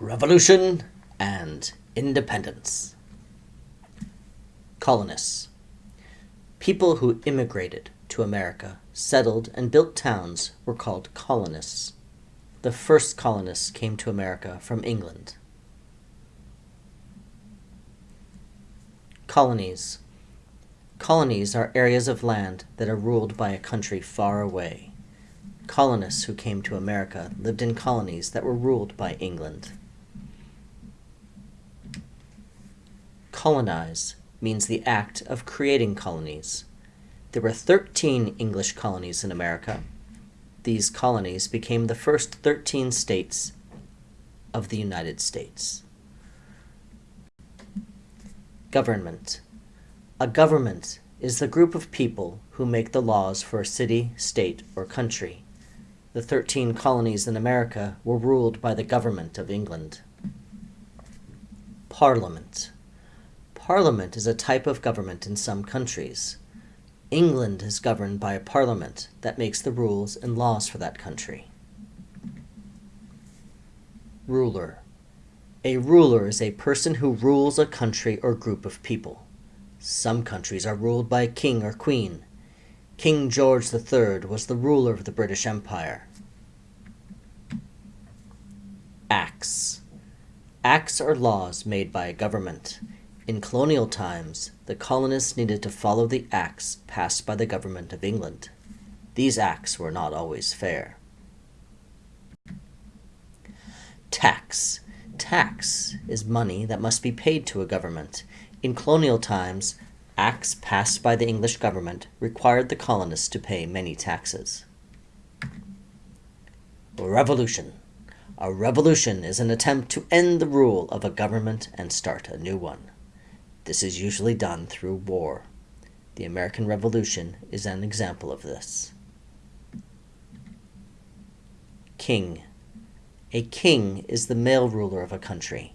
Revolution and Independence. Colonists. People who immigrated to America, settled, and built towns were called colonists. The first colonists came to America from England. Colonies. Colonies are areas of land that are ruled by a country far away. Colonists who came to America lived in colonies that were ruled by England. Colonize means the act of creating colonies. There were 13 English colonies in America. These colonies became the first 13 states of the United States. Government. A government is the group of people who make the laws for a city, state, or country. The 13 colonies in America were ruled by the government of England. Parliament. Parliament is a type of government in some countries. England is governed by a parliament that makes the rules and laws for that country. Ruler. A ruler is a person who rules a country or group of people. Some countries are ruled by a king or queen. King George III was the ruler of the British Empire. Acts. Acts are laws made by a government. In colonial times, the colonists needed to follow the acts passed by the government of England. These acts were not always fair. Tax. Tax is money that must be paid to a government. In colonial times, acts passed by the English government required the colonists to pay many taxes. Revolution. A revolution is an attempt to end the rule of a government and start a new one. This is usually done through war. The American Revolution is an example of this. King. A king is the male ruler of a country.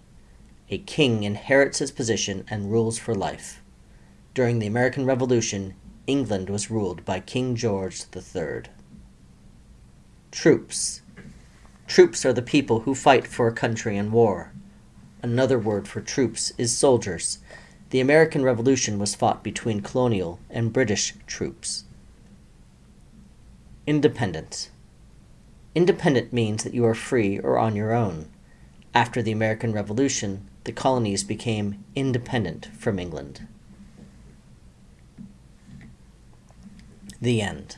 A king inherits his position and rules for life. During the American Revolution, England was ruled by King George III. Troops. Troops are the people who fight for a country in war. Another word for troops is soldiers. The American Revolution was fought between colonial and British troops. Independent. Independent means that you are free or on your own. After the American Revolution, the colonies became independent from England. The end.